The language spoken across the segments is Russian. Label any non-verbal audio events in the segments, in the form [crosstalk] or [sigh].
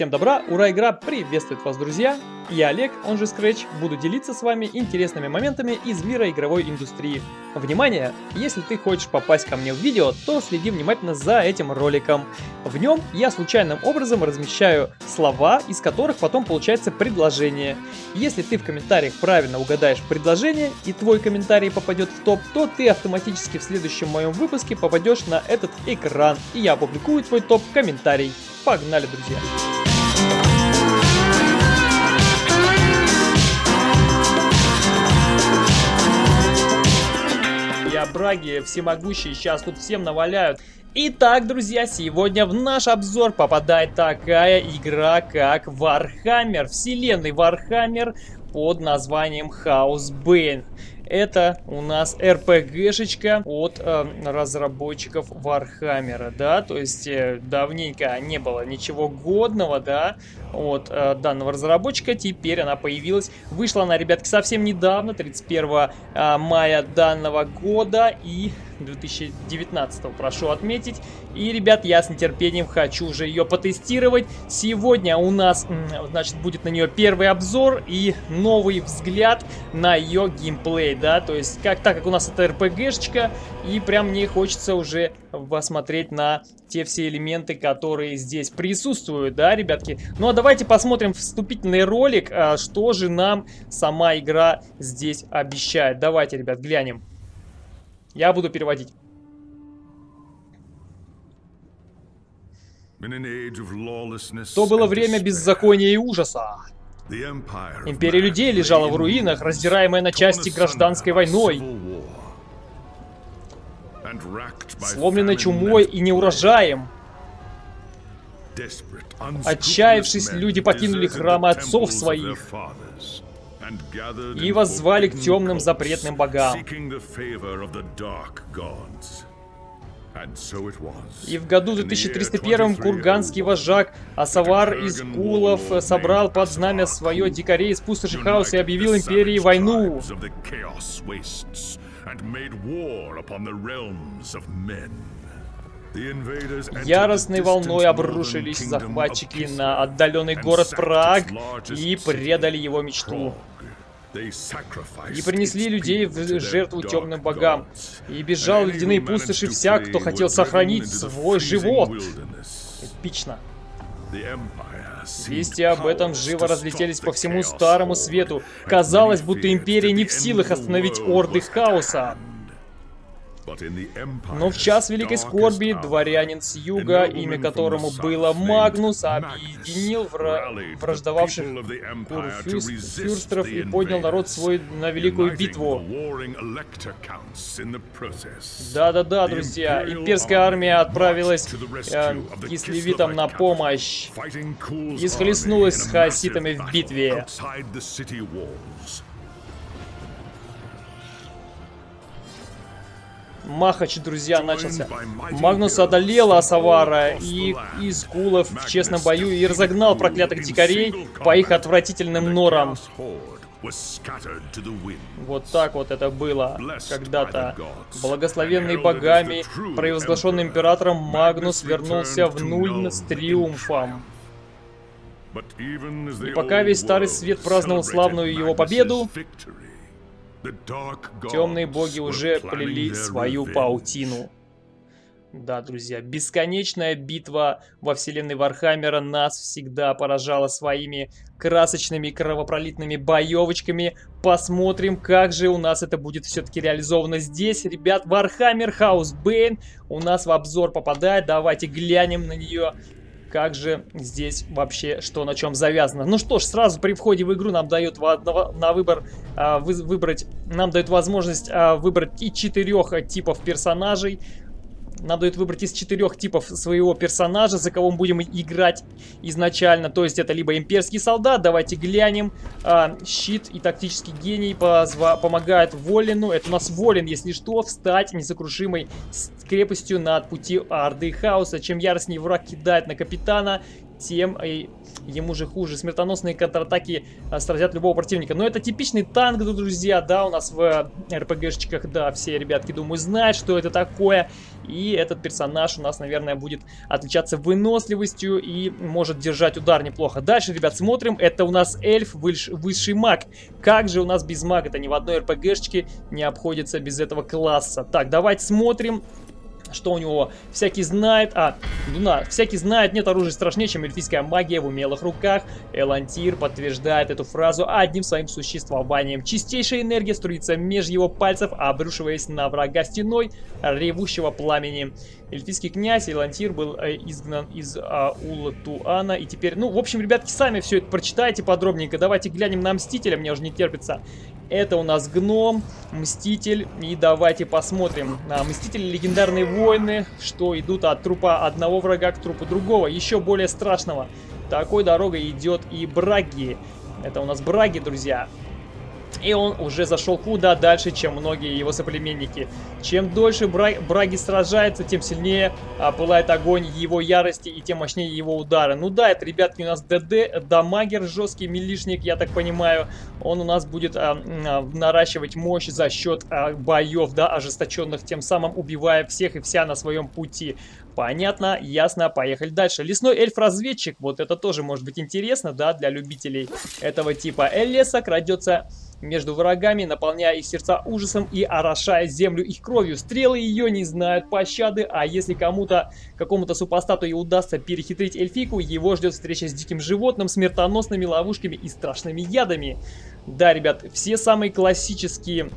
Всем добра, ура, игра приветствует вас, друзья! Я Олег, он же Scratch, буду делиться с вами интересными моментами из мира игровой индустрии. Внимание! Если ты хочешь попасть ко мне в видео, то следи внимательно за этим роликом. В нем я случайным образом размещаю слова, из которых потом получается предложение. Если ты в комментариях правильно угадаешь предложение и твой комментарий попадет в топ, то ты автоматически в следующем моем выпуске попадешь на этот экран, и я опубликую твой топ-комментарий. Погнали, друзья! Я Браги, всемогущий, сейчас тут всем наваляют. Итак, друзья, сегодня в наш обзор попадает такая игра, как Warhammer, вселенной Warhammer под названием Chaosbane. Это у нас RPG -шечка от э, разработчиков Warhammer а, да, то есть э, давненько не было ничего годного, да, от э, данного разработчика, теперь она появилась. Вышла она, ребятки, совсем недавно, 31 э, мая данного года. И 2019, прошу отметить. И, ребят, я с нетерпением хочу уже ее потестировать. Сегодня у нас, значит, будет на нее первый обзор и новый взгляд на ее геймплей, да, то есть, как, так как у нас это RPG-шечка, и прям мне хочется уже посмотреть на те все элементы, которые здесь присутствуют, да, ребятки. Ну, а давайте посмотрим вступительный ролик, а, что же нам сама игра здесь обещает. Давайте, ребят, глянем. Я буду переводить. То было время беззакония и ужаса. Империя людей лежала в руинах, раздираемая на части гражданской войной. Сломленной чумой и неурожаем. Отчаявшись, люди покинули храмы отцов своих и воззвали к темным запретным богам. И в году 2301 курганский вожак Асавар из Кулов собрал под знамя свое дикарей из пустоши хаоса и объявил империи войну. Яростной волной обрушились захватчики на отдаленный город Праг и предали его мечту. И принесли людей в жертву темным богам. И бежал в ледяные пустоши всяк, кто хотел сохранить свой живот. Эпично. Вести об этом живо разлетелись по всему Старому Свету. Казалось, будто Империя не в силах остановить орды хаоса. Но в час Великой Скорби дворянин с юга, имя которому было Магнус, объединил вра враждовавших курфюрстеров и поднял народ свой на Великую битву. Да-да-да, друзья, имперская армия отправилась э, кислевитам на помощь. и схлестнулась с хаоситами в битве. Махач, друзья, начался. Магнус одолел Асавара и из Кулов в честном бою и разогнал проклятых дикарей по их отвратительным норам. Вот так вот это было когда-то. Благословенный богами, провозглашенный императором, Магнус вернулся в нуль с триумфом. И пока весь Старый Свет праздновал славную его победу, Темные боги уже плели свою паутину. Да, друзья, бесконечная битва во вселенной Warhammer а нас всегда поражала своими красочными кровопролитными боевочками. Посмотрим, как же у нас это будет все-таки реализовано здесь. Ребят, Warhammer Chaosbane у нас в обзор попадает. Давайте глянем на нее как же здесь вообще что на чем завязано. Ну что ж, сразу при входе в игру нам дают на выбор а, вы, выбрать, нам дают возможность а, выбрать и четырех типов персонажей. Нам дают выбрать из четырех типов своего персонажа, за кого мы будем играть изначально. То есть это либо имперский солдат, давайте глянем. А, щит и тактический гений помогают Волину. Это у нас Волин, если что, встать несокрушимой крепостью над пути Орды Хаоса. Чем яростнее враг кидает на капитана, тем и ему же хуже. Смертоносные контратаки а, сразят любого противника. Но это типичный танк, друзья, да, у нас в РПГшечках, да, все ребятки, думаю, знают, что это такое. И этот персонаж у нас, наверное, будет отличаться выносливостью и может держать удар неплохо. Дальше, ребят, смотрим. Это у нас эльф, высший маг. Как же у нас без мага-то ни в одной РПГшечке не обходится без этого класса. Так, давайте смотрим что у него всякий знает, а, Дуна, всякий знает, нет оружия страшнее, чем эльфийская магия в умелых руках. Элантир подтверждает эту фразу одним своим существованием. Чистейшая энергия струится меж его пальцев, обрушиваясь на врага стеной ревущего пламени. Эльфийский князь Элантир был э, изгнан из Улатуана, и теперь, ну, в общем, ребятки, сами все это прочитайте подробненько. Давайте глянем на Мстителя, мне уже не терпится. Это у нас Гном, Мститель. И давайте посмотрим. А, Мстители легендарные воины, что идут от трупа одного врага к трупу другого. Еще более страшного. Такой дорогой идет и Браги. Это у нас Браги, друзья. И он уже зашел куда дальше, чем многие его соплеменники. Чем дольше Браги сражается, тем сильнее а, пылает огонь его ярости и тем мощнее его удары. Ну да, это, ребятки, у нас ДД, дамагер, жесткий милишник, я так понимаю. Он у нас будет а, а, наращивать мощь за счет а, боев, да, ожесточенных, тем самым убивая всех и вся на своем пути. Понятно, ясно, поехали дальше. Лесной эльф-разведчик, вот это тоже может быть интересно, да, для любителей этого типа. Элеса крадется между врагами, наполняя их сердца ужасом и орошая землю их кровью. Стрелы ее не знают пощады, а если кому-то, какому-то супостату и удастся перехитрить эльфику, его ждет встреча с диким животным, смертоносными ловушками и страшными ядами. Да, ребят, все самые классические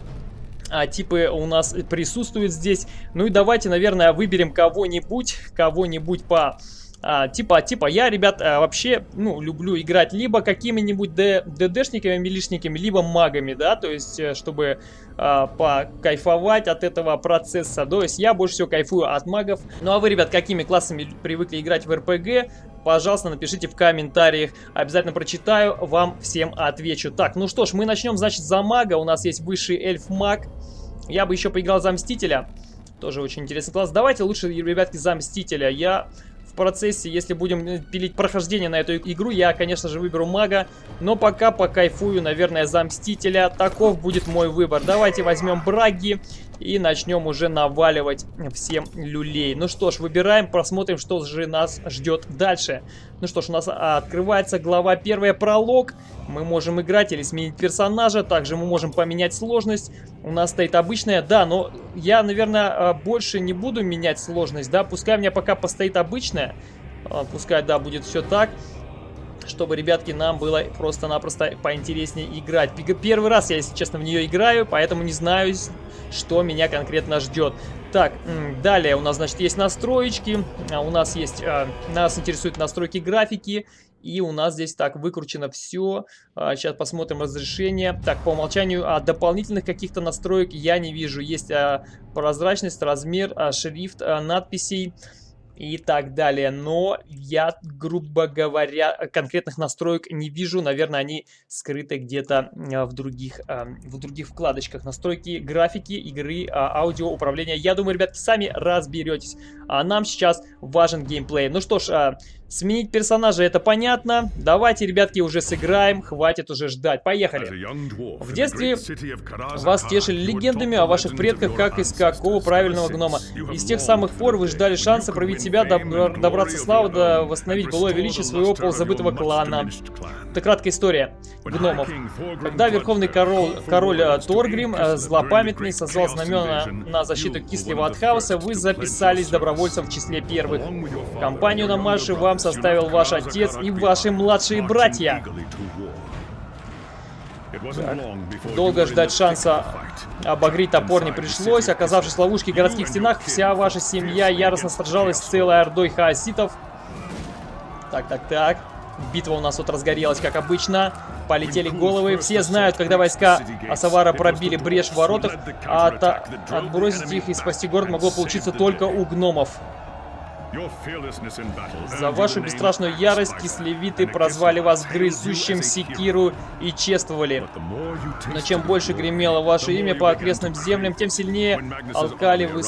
а, типы у нас присутствуют здесь. Ну и давайте, наверное, выберем кого-нибудь, кого-нибудь по а, типа, типа, я, ребят, а, вообще, ну, люблю играть либо какими-нибудь ДДшниками, милишниками, либо магами, да, то есть, э, чтобы а, покайфовать от этого процесса. То есть, я больше всего кайфую от магов. Ну, а вы, ребят, какими классами привыкли играть в РПГ? Пожалуйста, напишите в комментариях. Обязательно прочитаю, вам всем отвечу. Так, ну что ж, мы начнем, значит, за мага. У нас есть высший эльф-маг. Я бы еще поиграл за Мстителя. Тоже очень интересный класс. Давайте лучше, ребятки, за Мстителя. Я в процессе, если будем э, пилить прохождение на эту игру, я, конечно же, выберу мага. Но пока покайфую, наверное, за Мстителя. Таков будет мой выбор. Давайте возьмем Браги и начнем уже наваливать всем люлей. Ну что ж, выбираем, просмотрим, что же нас ждет дальше. Ну что ж, у нас открывается глава первая пролог. Мы можем играть или сменить персонажа. Также мы можем поменять сложность. У нас стоит обычная, да, но я, наверное, а, больше не буду менять сложность, да. Пускай у меня пока постоит обычная. А, пускай, да, будет все так чтобы, ребятки, нам было просто-напросто поинтереснее играть. Первый раз я, если честно, в нее играю, поэтому не знаю, что меня конкретно ждет. Так, далее у нас, значит, есть настроечки, а у нас есть, а, нас интересуют настройки графики, и у нас здесь так выкручено все. Сейчас посмотрим разрешение. Так, по умолчанию а, дополнительных каких-то настроек я не вижу. Есть а, прозрачность, размер, а, шрифт а, надписей и так далее. Но я, грубо говоря, конкретных настроек не вижу. Наверное, они скрыты где-то а, в других, а, в других вкладочках. Настройки графики, игры, а, аудио, управления. Я думаю, ребятки, сами разберетесь. А нам сейчас важен геймплей. Ну что ж, Сменить персонажа это понятно. Давайте, ребятки, уже сыграем. Хватит уже ждать. Поехали. В детстве вас тешили легендами о ваших предках, как из какого правильного гнома. Из тех самых пор вы ждали шанса проявить себя, добраться славы, да восстановить былое величие своего полузабытого клана. Это краткая история гномов. Когда верховный король, король э, Торгрим, э, злопамятный, созвал знамена на защиту Кислого от хаоса, вы записались добровольцем в числе первых. Компанию на марше вам составил ваш отец и ваши младшие братья. Так. Долго ждать шанса обогреть топор не пришлось. Оказавшись в ловушке в городских стенах, вся ваша семья яростно сражалась с целой ордой хаоситов. Так, так, так. Битва у нас тут разгорелась, как обычно. Полетели головы. Все знают, когда войска Асавара пробили брешь в воротах, а от... отбросить их и спасти город могло получиться только у гномов. За вашу бесстрашную ярость кислевиты прозвали вас грызущим секиру и чествовали. Но чем больше гремело ваше имя по окрестным землям, тем сильнее алкали вы,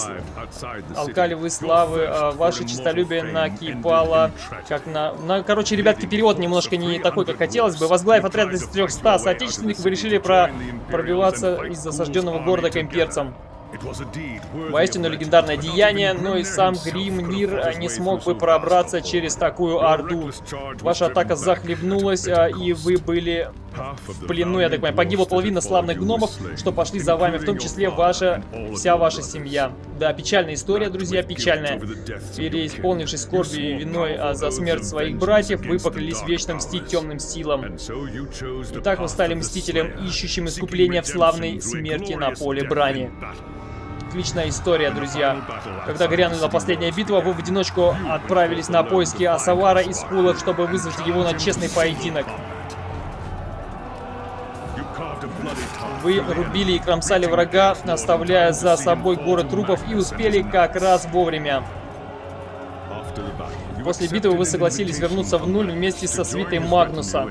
алкали вы славы, а ваше честолюбие накипало, как на... на... Короче, ребятки, перевод немножко не такой, как хотелось бы. Возглавив отряд из 300 соотечественников, вы решили про... пробиваться из осажденного города к имперцам. Воистину легендарное деяние, но и сам Гримнир не смог бы пробраться через такую орду. Ваша атака захлебнулась, а, и вы были в плену, я так понимаю. Погибла половина славных гномов, что пошли за вами, в том числе ваша, вся ваша семья. Да, печальная история, друзья, печальная. Переисполнившись скорбью и виной а за смерть своих братьев, вы поклялись вечно мстить темным силам. Итак, вы стали мстителем, ищущим искупления в славной смерти на поле брани отличная история, друзья. Когда грянула последняя битва, вы в одиночку отправились на поиски Асавара и Скулов, чтобы вызвать его на честный поединок. Вы рубили и кромсали врага, оставляя за собой горы трупов и успели как раз вовремя. После битвы вы согласились вернуться в нуль вместе со свитой Магнуса.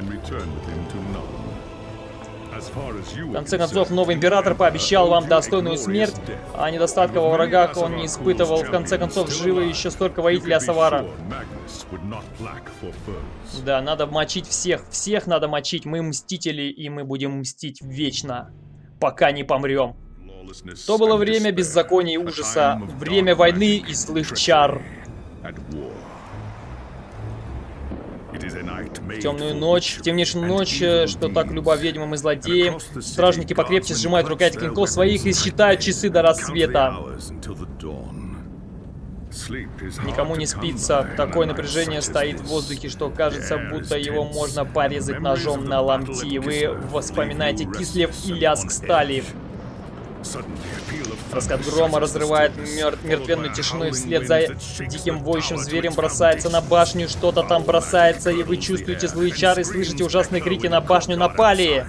В конце концов, новый император пообещал вам достойную смерть, а недостатков во врагах он не испытывал. В конце концов, живы еще столько воителей Асавара. Да, надо мочить всех. Всех надо мочить. Мы мстители, и мы будем мстить вечно, пока не помрем. То было время беззакония и ужаса, время войны и злых чар. В темную ночь, в темнейшую ночь, э, что так любо ведьмам и злодеям, стражники покрепче сжимают рукоять клинков своих и считают часы до рассвета. Никому не спится. Такое напряжение стоит в воздухе, что кажется, будто его можно порезать ножом на ломти. Вы вспоминаете кислев и лязг стали. Раскат грома разрывает мер мертвенную тишину и вслед за диким воющим зверем бросается на башню. Что-то там бросается, и вы чувствуете злые чары и слышите ужасные крики на башню. Напали!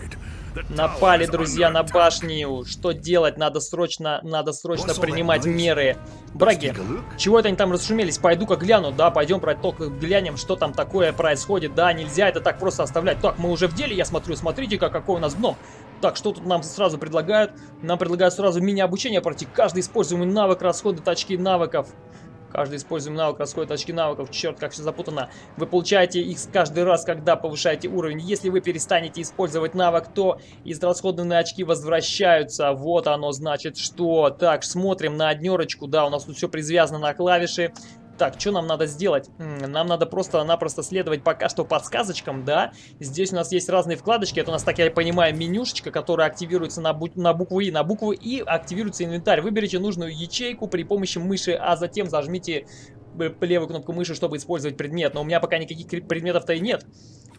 Напали, друзья, на башню. Что делать? Надо срочно, надо срочно принимать меры. Браги, чего это они там расшумелись? Пойду-ка гляну. Да, пойдем только глянем, что там такое происходит. Да, нельзя это так просто оставлять. Так, мы уже в деле, я смотрю. Смотрите-ка, какой у нас гном. Так, что тут нам сразу предлагают? Нам предлагают сразу мини-обучение пройти. Каждый используемый навык расходует очки навыков. Каждый используемый навык расходует очки навыков. Черт, как все запутано. Вы получаете их каждый раз, когда повышаете уровень. Если вы перестанете использовать навык, то израсходованные очки возвращаются. Вот оно значит что. Так, смотрим на однерочку. Да, у нас тут все привязано на клавиши. Так, что нам надо сделать? Нам надо просто-напросто следовать пока что подсказочкам, да? Здесь у нас есть разные вкладочки. Это у нас, так я понимаю, менюшечка, которая активируется на, бу на букву И. На букву И активируется инвентарь. Выберите нужную ячейку при помощи мыши, а затем зажмите левую кнопку мыши, чтобы использовать предмет. Но у меня пока никаких предметов-то и нет.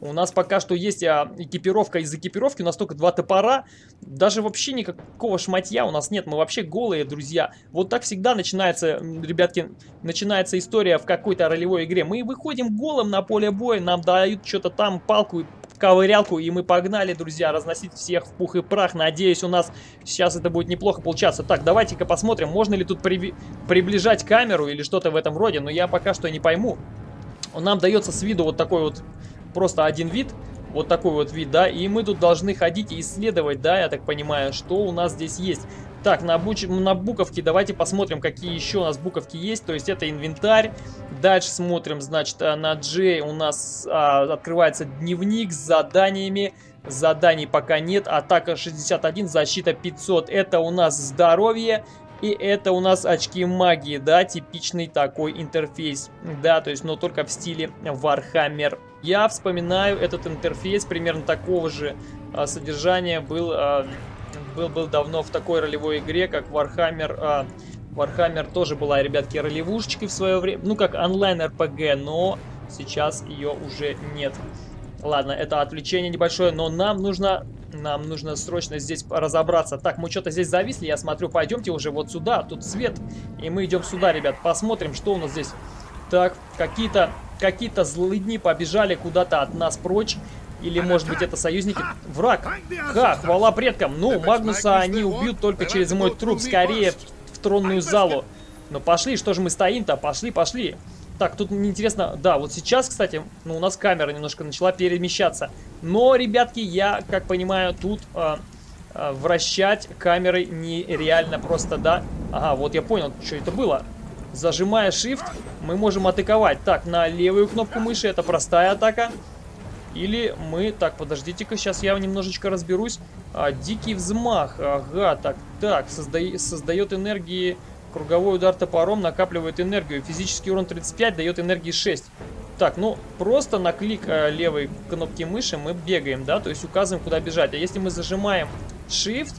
У нас пока что есть а, экипировка из экипировки. У нас только два топора. Даже вообще никакого шматья у нас нет. Мы вообще голые, друзья. Вот так всегда начинается, ребятки, начинается история в какой-то ролевой игре. Мы выходим голым на поле боя, нам дают что-то там, палку ковырялку, и мы погнали, друзья, разносить всех в пух и прах. Надеюсь, у нас сейчас это будет неплохо получаться. Так, давайте-ка посмотрим, можно ли тут при... приближать камеру или что-то в этом роде, но я пока что не пойму. Нам дается с виду вот такой вот, просто один вид, вот такой вот вид, да, и мы тут должны ходить и исследовать, да, я так понимаю, что у нас здесь есть. Так, на, буч... на буковки давайте посмотрим, какие еще у нас буковки есть. То есть это инвентарь. Дальше смотрим, значит, а, на J у нас а, открывается дневник с заданиями. Заданий пока нет. Атака 61, защита 500. Это у нас здоровье. И это у нас очки магии, да, типичный такой интерфейс. Да, то есть, но только в стиле Warhammer. Я вспоминаю этот интерфейс примерно такого же а, содержания был... А, был, был давно в такой ролевой игре, как Warhammer... А, Warhammer тоже была, ребятки, ролевушечкой в свое время. Ну, как онлайн-РПГ, но сейчас ее уже нет. Ладно, это отвлечение небольшое, но нам нужно... Нам нужно срочно здесь разобраться. Так, мы что-то здесь зависли, я смотрю, пойдемте уже вот сюда, тут свет. И мы идем сюда, ребят, посмотрим, что у нас здесь. Так, какие-то какие-то злыдни побежали куда-то от нас прочь. Или, может быть, это союзники? Враг! Ха, хвала предкам! Ну, Магнуса они убьют только через мой труп. Скорее в тронную залу. Ну, пошли, что же мы стоим-то? Пошли, пошли. Так, тут интересно, да, вот сейчас, кстати, ну, у нас камера немножко начала перемещаться. Но, ребятки, я, как понимаю, тут э, э, вращать камерой нереально просто, да. Ага, вот я понял, что это было. Зажимая Shift, мы можем атаковать. Так, на левую кнопку мыши, это простая атака. Или мы... Так, подождите-ка, сейчас я немножечко разберусь. А, дикий взмах. Ага, так, так, созда... создает энергии Круговой удар топором накапливает энергию. Физический урон 35 дает энергии 6. Так, ну, просто на клик э, левой кнопки мыши мы бегаем, да, то есть указываем, куда бежать. А если мы зажимаем Shift,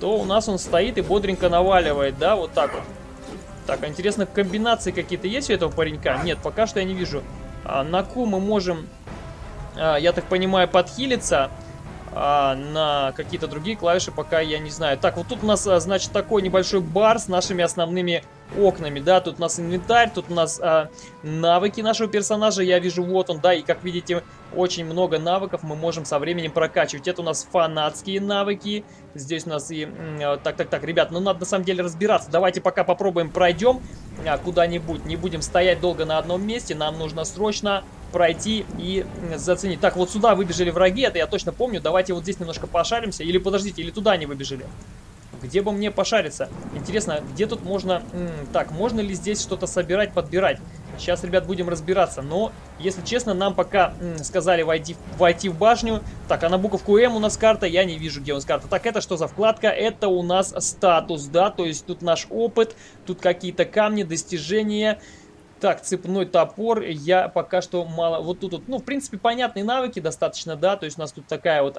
то у нас он стоит и бодренько наваливает, да, вот так вот. Так, а интересно, комбинации какие-то есть у этого паренька? Нет, пока что я не вижу. А, на Q мы можем, я так понимаю, подхилиться а, на какие-то другие клавиши пока я не знаю. Так, вот тут у нас, а, значит, такой небольшой бар с нашими основными окнами, да, тут у нас инвентарь, тут у нас а, навыки нашего персонажа, я вижу, вот он, да, и как видите, очень много навыков мы можем со временем прокачивать. Это у нас фанатские навыки, здесь у нас и, так, так, так, ребят, ну надо на самом деле разбираться, давайте пока попробуем пройдем а, куда-нибудь, не будем стоять долго на одном месте, нам нужно срочно пройти и заценить. Так, вот сюда выбежали враги, это я точно помню. Давайте вот здесь немножко пошаримся. Или подождите, или туда они выбежали. Где бы мне пошариться? Интересно, где тут можно... так, можно ли здесь что-то собирать, подбирать? Сейчас, ребят, будем разбираться. Но, если честно, нам пока сказали войти, войти в башню. Так, а на буковку М у нас карта. Я не вижу, где у нас карта. Так, это что за вкладка? Это у нас статус, да? То есть тут наш опыт, тут какие-то камни, достижения... Так, цепной топор, я пока что мало... Вот тут, вот, ну, в принципе, понятные навыки достаточно, да, то есть у нас тут такая вот,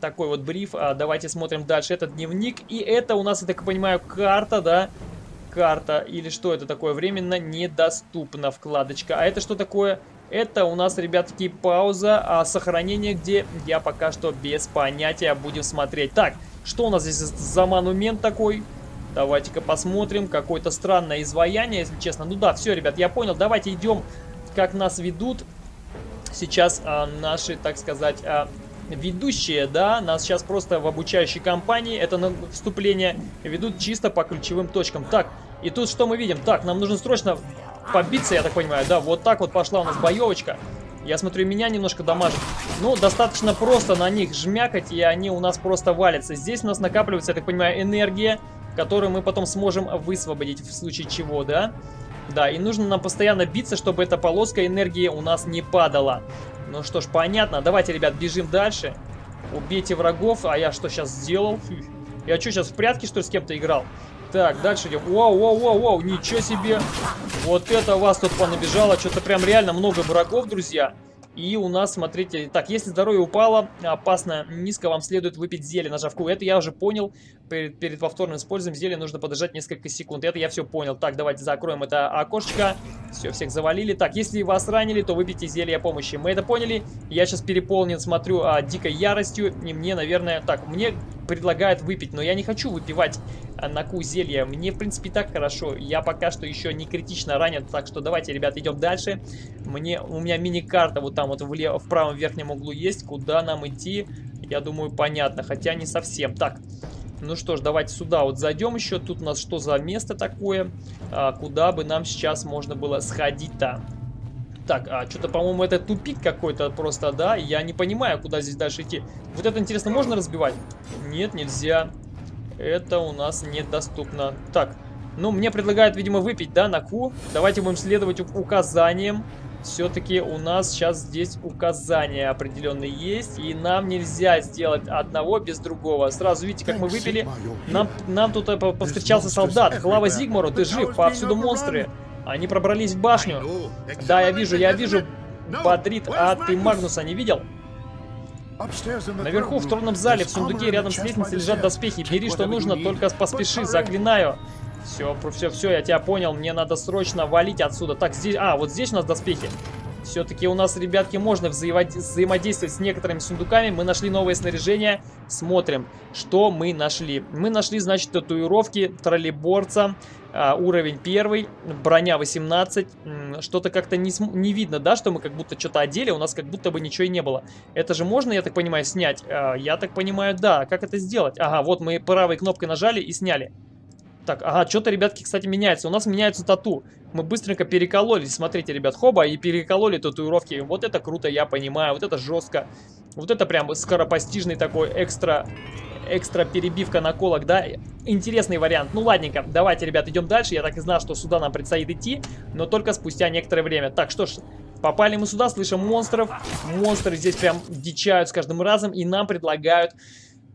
такой вот бриф. А, давайте смотрим дальше. Это дневник, и это у нас, я так понимаю, карта, да, карта, или что это такое, временно недоступна вкладочка. А это что такое? Это у нас, ребятки, пауза, а сохранение где? Я пока что без понятия, будем смотреть. Так, что у нас здесь за монумент такой? Давайте-ка посмотрим. Какое-то странное изваяние, если честно. Ну да, все, ребят, я понял. Давайте идем, как нас ведут сейчас а, наши, так сказать, а, ведущие, да, нас сейчас просто в обучающей компании, это на вступление, ведут чисто по ключевым точкам. Так, и тут что мы видим? Так, нам нужно срочно побиться, я так понимаю, да, вот так вот пошла у нас боевочка. Я смотрю, меня немножко дамажит. Ну, достаточно просто на них жмякать, и они у нас просто валятся. Здесь у нас накапливается, я так понимаю, энергия которую мы потом сможем высвободить в случае чего, да? Да, и нужно нам постоянно биться, чтобы эта полоска энергии у нас не падала. Ну что ж, понятно. Давайте, ребят, бежим дальше. Убейте врагов. А я что сейчас сделал? Я что, сейчас в прятки, что ли, с кем-то играл? Так, дальше идем. Вау, вау, вау, вау, ничего себе. Вот это вас тут понабежало. Что-то прям реально много врагов, друзья. И у нас, смотрите, так, если здоровье упало, опасно, низко, вам следует выпить зелье, нажав Q. Это я уже понял. Перед, перед повторным использованием зелья нужно подождать несколько секунд. Это я все понял. Так, давайте закроем это окошечко. Все, всех завалили. Так, если вас ранили, то выпейте зелье помощи. Мы это поняли. Я сейчас переполнен, смотрю, а, дикой яростью. И мне, наверное, так, мне предлагают выпить, но я не хочу выпивать а, на Q зелье. Мне, в принципе, так хорошо. Я пока что еще не критично ранен, так что давайте, ребят, идем дальше. Мне, у меня мини-карта вот там вот в, лев, в правом верхнем углу есть. Куда нам идти? Я думаю, понятно, хотя не совсем. Так, ну что ж, давайте сюда вот зайдем еще. Тут у нас что за место такое? А, куда бы нам сейчас можно было сходить-то? Так, а что-то, по-моему, это тупик какой-то просто, да? Я не понимаю, куда здесь дальше идти. Вот это, интересно, можно разбивать? Нет, нельзя. Это у нас недоступно. Так, ну, мне предлагают, видимо, выпить, да, на Q. Давайте будем следовать указаниям все-таки у нас сейчас здесь указания определенные есть, и нам нельзя сделать одного без другого. Сразу видите, как мы выпили. Нам, нам тут э, повстречался солдат. Клава Зигмару, ты жив, повсюду монстры. Они пробрались в башню. Да, я вижу, я вижу. Бодрит, а ты Магнуса не видел? Наверху в тронном зале, в сундуке рядом с лестницей лежат доспехи. Бери, что нужно, только поспеши, заклинаю. Все, все, все, я тебя понял. Мне надо срочно валить отсюда. Так, здесь... А, вот здесь у нас доспехи. Все-таки у нас, ребятки, можно взаимодействовать с некоторыми сундуками. Мы нашли новое снаряжение. Смотрим, что мы нашли. Мы нашли, значит, татуировки троллейборца. А, уровень первый, броня 18. Что-то как-то не, не видно, да, что мы как будто что-то одели. У нас как будто бы ничего и не было. Это же можно, я так понимаю, снять? А, я так понимаю, да. Как это сделать? Ага, вот мы правой кнопкой нажали и сняли. Так, ага, что-то, ребятки, кстати, меняется. У нас меняется тату. Мы быстренько перекололи. Смотрите, ребят, хоба, и перекололи татуировки. Вот это круто, я понимаю. Вот это жестко. Вот это прям скоропостижный такой экстра экстра перебивка наколок, да, интересный вариант. Ну, ладненько, давайте, ребят, идем дальше. Я так и знал, что сюда нам предстоит идти, но только спустя некоторое время. Так, что ж, попали мы сюда, слышим монстров. Монстры здесь прям дичают с каждым разом, и нам предлагают...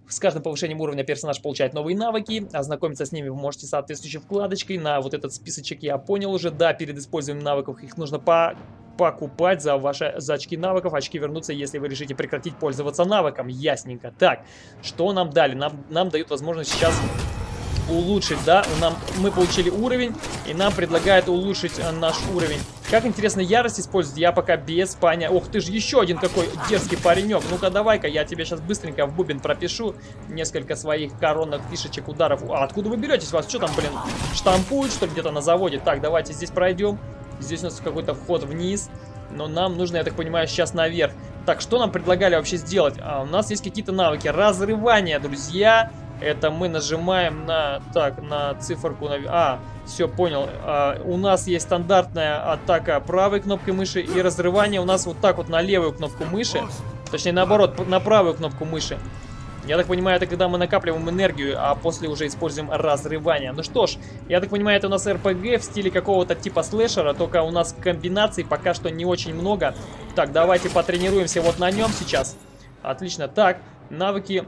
С каждым повышением уровня персонаж получает новые навыки. Ознакомиться с ними вы можете соответствующей вкладочкой. На вот этот списочек я понял уже. Да, перед использованием навыков их нужно по покупать за ваши за очки навыков. Очки вернутся, если вы решите прекратить пользоваться навыком. Ясненько. Так, что нам дали? Нам, нам дают возможность сейчас улучшить, да? Нам, мы получили уровень, и нам предлагают улучшить э, наш уровень. Как интересно ярость использовать, я пока без поня... Ох ты же, еще один какой дерзкий паренек. Ну-ка, давай-ка, я тебе сейчас быстренько в бубен пропишу несколько своих коронных фишечек, ударов. А откуда вы беретесь? Вас что там, блин, штампуют, что ли, где-то на заводе? Так, давайте здесь пройдем. Здесь у нас какой-то вход вниз. Но нам нужно, я так понимаю, сейчас наверх. Так, что нам предлагали вообще сделать? А, у нас есть какие-то навыки. Разрывание, друзья. Это мы нажимаем на... Так, на циферку... На, а, все, понял. А, у нас есть стандартная атака правой кнопкой мыши. И разрывание у нас вот так вот на левую кнопку мыши. Точнее, наоборот, на правую кнопку мыши. Я так понимаю, это когда мы накапливаем энергию, а после уже используем разрывание. Ну что ж, я так понимаю, это у нас РПГ в стиле какого-то типа слэшера, только у нас комбинаций пока что не очень много. Так, давайте потренируемся вот на нем сейчас. Отлично. Так, навыки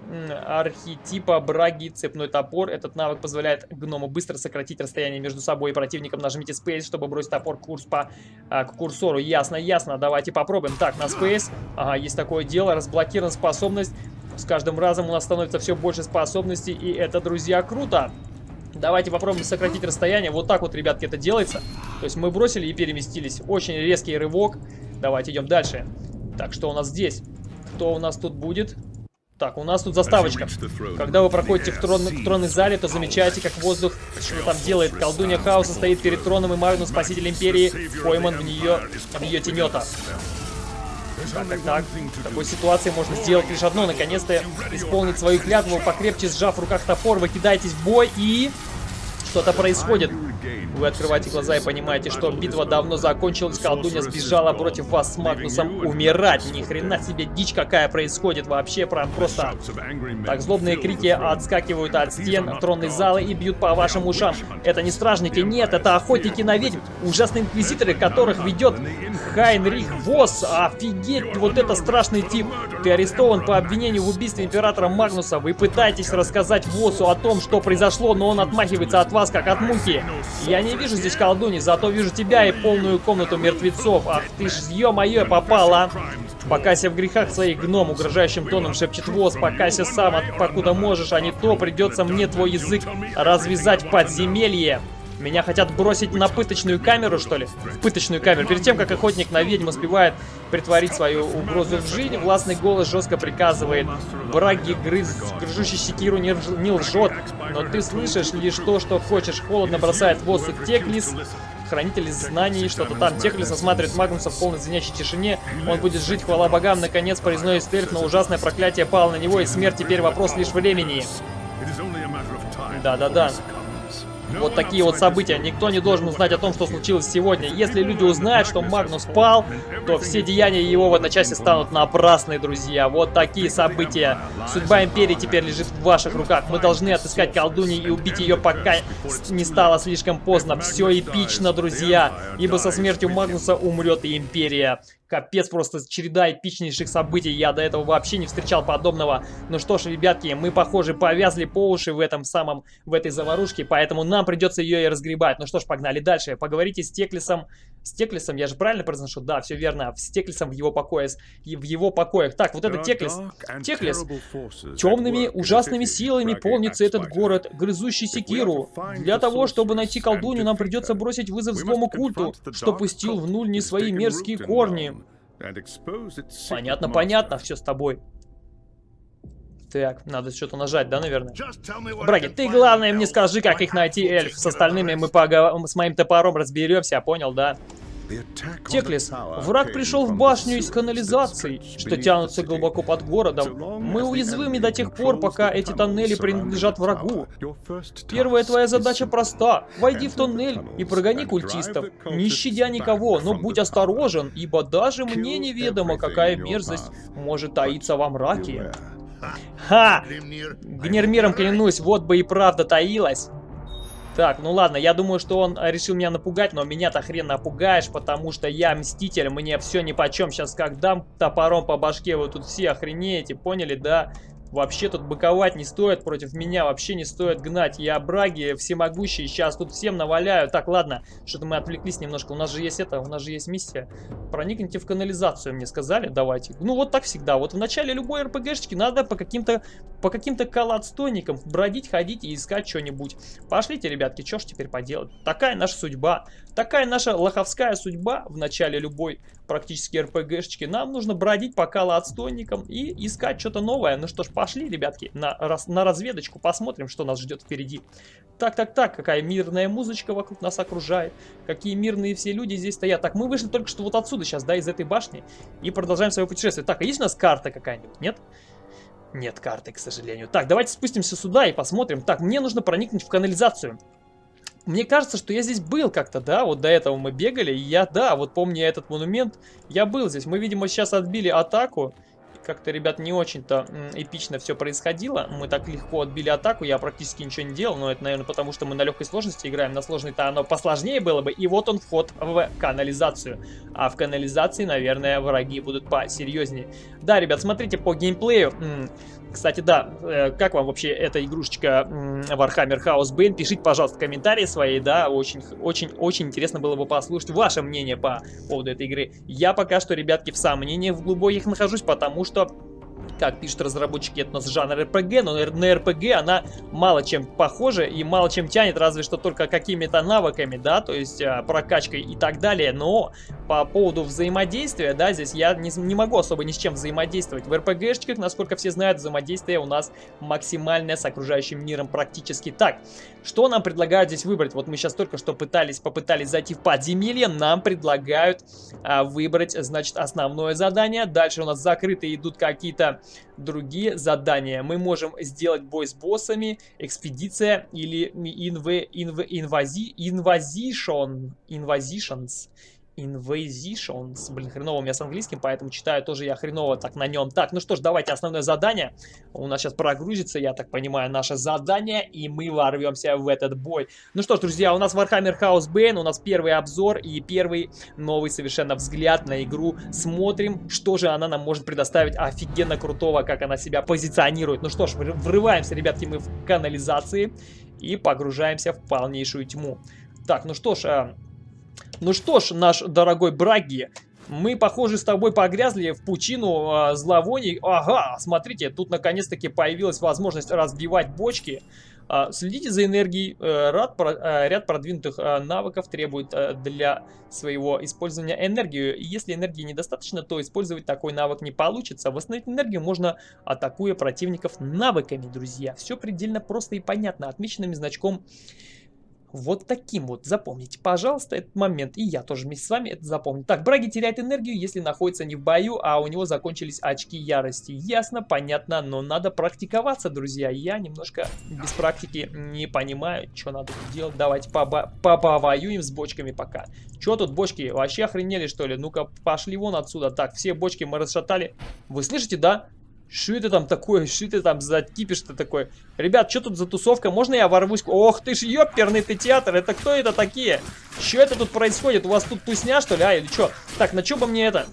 архетипа Браги, цепной топор. Этот навык позволяет гному быстро сократить расстояние между собой и противником. Нажмите Space, чтобы бросить топор курс по, а, к курсору. Ясно, ясно. Давайте попробуем. Так, на Space. Ага, есть такое дело. Разблокирована способность с каждым разом у нас становится все больше способностей, и это, друзья, круто. Давайте попробуем сократить расстояние. Вот так вот, ребятки, это делается. То есть мы бросили и переместились. Очень резкий рывок. Давайте идем дальше. Так, что у нас здесь? Кто у нас тут будет? Так, у нас тут заставочка. Когда вы проходите в, трон, в тронной зале, то замечаете, как воздух что там делает. Колдунья хаоса стоит перед троном, и Магнус, спаситель империи, пойман в нее, в ее тенета. Так, так, так. В такой ситуации можно сделать лишь одно. Наконец-то исполнить свою клятву, покрепче сжав в руках топор, вы кидаетесь в бой и... Что-то происходит. Вы открываете глаза и понимаете, что битва давно закончилась, колдунья сбежала против вас с Магнусом умирать. Ни хрена себе дичь какая происходит вообще, прям просто... Так, злобные крики отскакивают от стен тронной залы и бьют по вашим ушам. Это не стражники, нет, это охотники на ведьм. Ужасные инквизиторы, которых ведет Хайнрих Восс. Офигеть, вот это страшный тип. Ты арестован по обвинению в убийстве императора Магнуса. Вы пытаетесь рассказать Воссу о том, что произошло, но он отмахивается от вас, как от мухи. Я не вижу здесь колдуни, зато вижу тебя и полную комнату мертвецов. Ах ты ж, ё-моё, попала. Покайся в грехах своих, гном, угрожающим тоном шепчет воз. Покайся сам, от, покуда можешь, а не то придется мне твой язык развязать в подземелье. Меня хотят бросить на пыточную камеру, что ли? В пыточную камеру. Перед тем, как охотник на ведьм успевает притворить свою угрозу в жизнь, властный голос жестко приказывает. Браги, грыз, грыжущий секиру не, не лжет, но ты слышишь лишь то, что хочешь. Холодно бросает в воздух Теклис, хранитель знаний, что-то там. Теклис осматривает Магнуса в полной звенящей тишине. Он будет жить, хвала богам. Наконец произносит эльф, но ужасное проклятие пало на него, и смерть теперь вопрос лишь времени. Да-да-да. Вот такие вот события. Никто не должен узнать о том, что случилось сегодня. Если люди узнают, что Магнус пал, то все деяния его в одночасье станут напрасны, друзья. Вот такие события. Судьба Империи теперь лежит в ваших руках. Мы должны отыскать колдуньи и убить ее, пока не стало слишком поздно. Все эпично, друзья. Ибо со смертью Магнуса умрет и Империя. Капец, просто череда эпичнейших событий. Я до этого вообще не встречал подобного. Ну что ж, ребятки, мы, похоже, повязли по уши в этом самом, в этой заварушке, поэтому нам придется ее и разгребать. Ну что ж, погнали дальше. Поговорите с Теклисом. С Теклисом, я же правильно произношу? Да, все верно. С Теклисом в его покое, в его покоях. Так, вот это Теклис. Теклис. Темными, ужасными силами полнится этот город, грызущий секиру. Для того, чтобы найти колдунью, нам придется бросить вызов злому культу, что пустил в нуль не свои мерзкие корни. Понятно, понятно, все с тобой. Так, надо что-то нажать, да, наверное? Браги, ты главное мне скажи, как их найти, эльф. С остальными мы погов... с моим топором разберемся, понял, да? Теклис, враг пришел в башню из канализаций, что тянутся глубоко под городом. Мы уязвимы до тех пор, пока эти тоннели принадлежат врагу. Первая твоя задача проста. Войди в тоннель и прогони культистов. Не щадя никого, но будь осторожен, ибо даже мне неведомо, какая мерзость может таиться во мраке. Ха! Гнермиром клянусь, вот бы и правда таилась. Так, ну ладно, я думаю, что он решил меня напугать, но меня-то хрен напугаешь, потому что я мститель, мне все ни по чем. Сейчас как дам топором по башке, вы тут все охренеете, поняли, да? Вообще тут быковать не стоит против меня, вообще не стоит гнать. Я браги всемогущий, сейчас тут всем наваляю. Так, ладно, что-то мы отвлеклись немножко. У нас же есть это, у нас же есть миссия. Проникните в канализацию, мне сказали, давайте. Ну вот так всегда. Вот в начале любой РПГшечки надо по каким-то по каким-то колодстойникам бродить, ходить и искать что-нибудь. Пошлите, ребятки, что ж теперь поделать? Такая наша судьба. Такая наша лоховская судьба в начале любой практически РПГшечки. Нам нужно бродить по колодстойникам и искать что-то новое. Ну что ж, пошли, ребятки, на, раз, на разведочку, посмотрим, что нас ждет впереди. Так, так, так, какая мирная музычка вокруг нас окружает, какие мирные все люди здесь стоят. Так, мы вышли только что вот отсюда сейчас, да, из этой башни, и продолжаем свое путешествие. Так, а есть у нас карта какая-нибудь, нет? Нет карты, к сожалению. Так, давайте спустимся сюда и посмотрим. Так, мне нужно проникнуть в канализацию. Мне кажется, что я здесь был как-то, да, вот до этого мы бегали, я, да, вот помню этот монумент, я был здесь. Мы, видимо, сейчас отбили атаку, как-то, ребят, не очень-то эпично все происходило. Мы так легко отбили атаку, я практически ничего не делал, но это, наверное, потому что мы на легкой сложности играем. На сложной-то оно посложнее было бы. И вот он вход в канализацию. А в канализации, наверное, враги будут посерьезнее. Да, ребят, смотрите по геймплею. Кстати, да, э, как вам вообще эта игрушечка Warhammer House Bane? Пишите, пожалуйста, комментарии свои, да, очень, очень, очень интересно было бы послушать ваше мнение по поводу этой игры. Я пока что, ребятки, в сомнениях в глубоких нахожусь, потому что как пишут разработчики, это у нас жанр РПГ, но на РПГ она мало чем похожа и мало чем тянет, разве что только какими-то навыками, да, то есть а, прокачкой и так далее, но по поводу взаимодействия, да, здесь я не, не могу особо ни с чем взаимодействовать. В РПГшечках, насколько все знают, взаимодействие у нас максимальное с окружающим миром практически так. Что нам предлагают здесь выбрать? Вот мы сейчас только что пытались, попытались зайти в подземелье, нам предлагают а, выбрать, значит, основное задание. Дальше у нас закрытые идут какие-то другие задания. Мы можем сделать бой с боссами, экспедиция или инв, инв, инвази, инвазишон, инвазишонс. Invasions. Блин, хреново у меня с английским, поэтому читаю тоже я хреново так на нем. Так, ну что ж, давайте основное задание. У нас сейчас прогрузится, я так понимаю, наше задание, и мы ворвемся в этот бой. Ну что ж, друзья, у нас Warhammer House Bane, у нас первый обзор и первый новый совершенно взгляд на игру. Смотрим, что же она нам может предоставить офигенно крутого, как она себя позиционирует. Ну что ж, врываемся, ребятки, мы в канализации и погружаемся в полнейшую тьму. Так, ну что ж, а, ну что ж, наш дорогой Браги, мы, похоже, с тобой погрязли в пучину э, зловоний. Ага, смотрите, тут наконец-таки появилась возможность разбивать бочки. Э, следите за энергией. Э, ряд, э, ряд продвинутых э, навыков требует для своего использования энергию. Если энергии недостаточно, то использовать такой навык не получится. Восстановить энергию можно, атакуя противников навыками, друзья. Все предельно просто и понятно. Отмеченными значком вот таким вот. Запомните, пожалуйста, этот момент. И я тоже вместе с вами это запомню. Так, Браги теряет энергию, если находится не в бою, а у него закончились очки ярости. Ясно, понятно, но надо практиковаться, друзья. Я немножко без практики не понимаю, что надо делать. Давайте повоюем с бочками пока. Что тут бочки? Вообще охренели, что ли? Ну-ка, пошли вон отсюда. Так, все бочки мы расшатали. Вы слышите, да? Что это там такое? Что это там за кипиш-то такой? Ребят, что тут за тусовка? Можно я ворвусь? Ох ты ж, ёперный ты театр! Это кто это такие? Что это тут происходит? У вас тут тусня, что ли? А, или что? Так, на что бы мне это?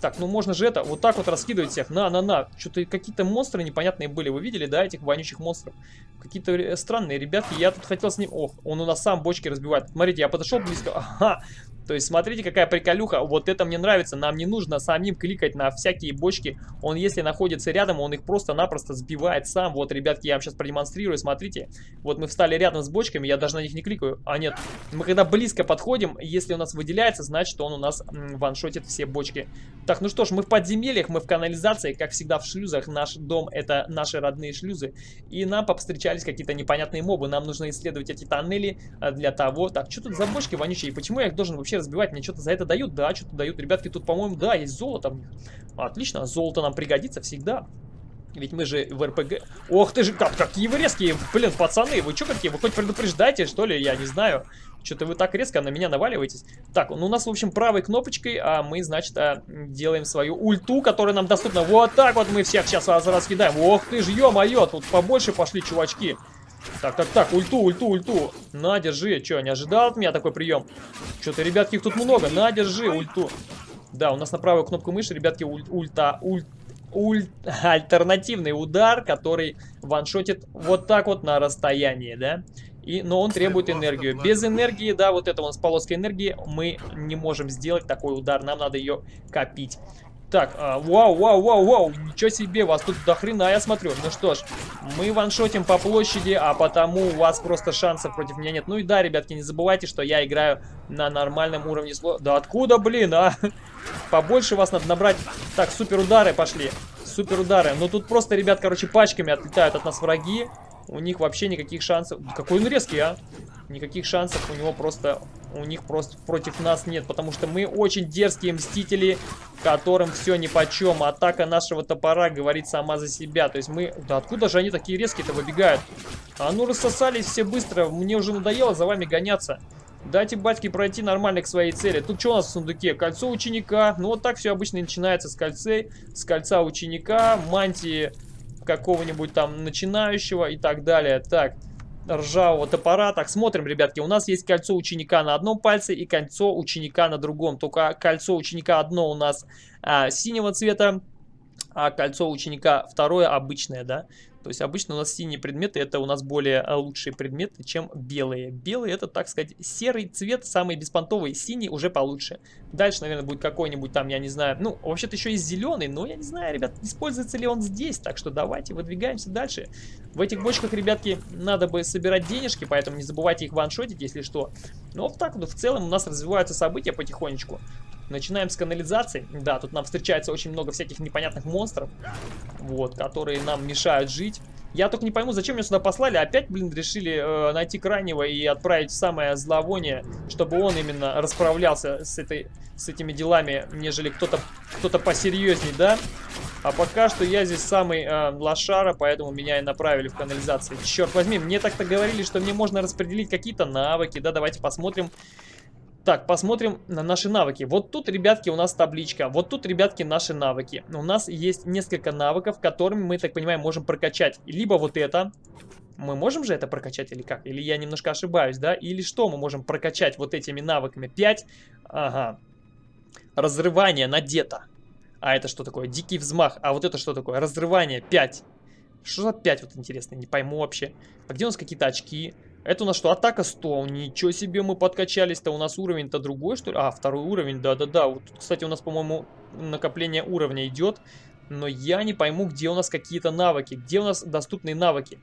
Так, ну можно же это, вот так вот раскидывать всех. На, на, на. Что-то какие-то монстры непонятные были. Вы видели, да, этих вонючих монстров? Какие-то странные ребятки. Я тут хотел с ним... Ох, он у нас сам бочки разбивает. Смотрите, я подошел близко. Ага, то есть, смотрите, какая приколюха. Вот это мне нравится. Нам не нужно самим кликать на всякие бочки. Он, если находится рядом, он их просто-напросто сбивает сам. Вот, ребятки, я вам сейчас продемонстрирую. Смотрите. Вот мы встали рядом с бочками, я даже на них не кликаю. А нет, мы когда близко подходим, если у нас выделяется, значит, он у нас ваншотит все бочки. Так, ну что ж, мы в подземельях, мы в канализации, как всегда в шлюзах. Наш дом это наши родные шлюзы. И нам повстречались какие-то непонятные мобы. Нам нужно исследовать эти тоннели а, для того... Так, что тут за бочки вонючие? Почему я их должен вообще вообще разбивать? Мне что-то за это дают? Да, что-то дают. Ребятки, тут, по-моему, да, есть золото в них. Отлично, золото нам пригодится всегда. Ведь мы же в РПГ... Ох ты же, как, какие вы резкие, блин, пацаны, вы что какие? Вы хоть предупреждаете, что ли? Я не знаю. Что-то вы так резко на меня наваливаетесь. Так, ну у нас, в общем, правой кнопочкой а мы, значит, а, делаем свою ульту, которая нам доступна. Вот так вот мы всех сейчас раскидаем. Ох ты ж, ё-моё, тут побольше пошли чувачки. Так, так, так, ульту, ульту, ульту. На, держи. Че, не ожидал от меня такой прием? Что-то, ребятки, их тут много. На, держи, ульту. Да, у нас на правую кнопку мыши, ребятки, уль, ульта, ульт, ульт, [laughs] альтернативный удар, который ваншотит вот так вот на расстоянии, да? И, но он требует энергию. Без энергии, да, вот это у нас полоска энергии, мы не можем сделать такой удар. Нам надо ее копить. Так, а, вау, вау, вау, вау, ничего себе, вас тут до хрена, я смотрю. Ну что ж, мы ваншотим по площади, а потому у вас просто шансов против меня нет. Ну и да, ребятки, не забывайте, что я играю на нормальном уровне сло... Да откуда, блин, а? [laughs] Побольше вас надо набрать. Так, супер удары пошли. Супер удары. Ну тут просто, ребят, короче, пачками отлетают от нас враги. У них вообще никаких шансов. Какой он резкий, а? Никаких шансов у него просто... У них просто против нас нет. Потому что мы очень дерзкие мстители, которым все ни по чем. Атака нашего топора говорит сама за себя. То есть мы... Да откуда же они такие резкие-то выбегают? А ну рассосались все быстро. Мне уже надоело за вами гоняться. Дайте батьке пройти нормально к своей цели. Тут что у нас в сундуке? Кольцо ученика. Ну вот так все обычно начинается с кольцей. С кольца ученика, мантии какого-нибудь там начинающего и так далее. Так, ржавого топора. Так, смотрим, ребятки, у нас есть кольцо ученика на одном пальце и кольцо ученика на другом. Только кольцо ученика одно у нас а, синего цвета, а кольцо ученика второе обычное, да. То есть обычно у нас синие предметы это у нас более э, лучшие предметы, чем белые. Белые это, так сказать, серый цвет, самый беспонтовый, синий уже получше. Дальше, наверное, будет какой-нибудь там, я не знаю, ну, вообще-то еще есть зеленый, но я не знаю, ребят, используется ли он здесь. Так что давайте выдвигаемся дальше. В этих бочках, ребятки, надо бы собирать денежки, поэтому не забывайте их ваншотить, если что. Но вот так вот в целом у нас развиваются события потихонечку. Начинаем с канализации. Да, тут нам встречается очень много всяких непонятных монстров, вот, которые нам мешают жить. Я только не пойму, зачем меня сюда послали. Опять, блин, решили э, найти крайнего и отправить самое зловоние, чтобы он именно расправлялся с, этой, с этими делами, нежели кто-то кто, -то, посерьезней, да? А пока что я здесь самый э, лошара, поэтому меня и направили в канализацию. Черт возьми, мне так-то говорили, что мне можно распределить какие-то навыки. Да, давайте посмотрим. Так, посмотрим на наши навыки. Вот тут, ребятки, у нас табличка. Вот тут, ребятки, наши навыки. У нас есть несколько навыков, которыми мы, так понимаем, можем прокачать. Либо вот это. Мы можем же это прокачать или как? Или я немножко ошибаюсь, да? Или что мы можем прокачать вот этими навыками? 5. Ага. Разрывание надето. А это что такое? Дикий взмах. А вот это что такое? Разрывание 5. Что за 5 вот интересно? Не пойму вообще. А где у нас какие-то очки? Это у нас что? Атака 100. Ничего себе мы подкачались-то. У нас уровень-то другой, что ли? А, второй уровень, да-да-да. Вот, кстати, у нас, по-моему, накопление уровня идет. Но я не пойму, где у нас какие-то навыки. Где у нас доступные навыки.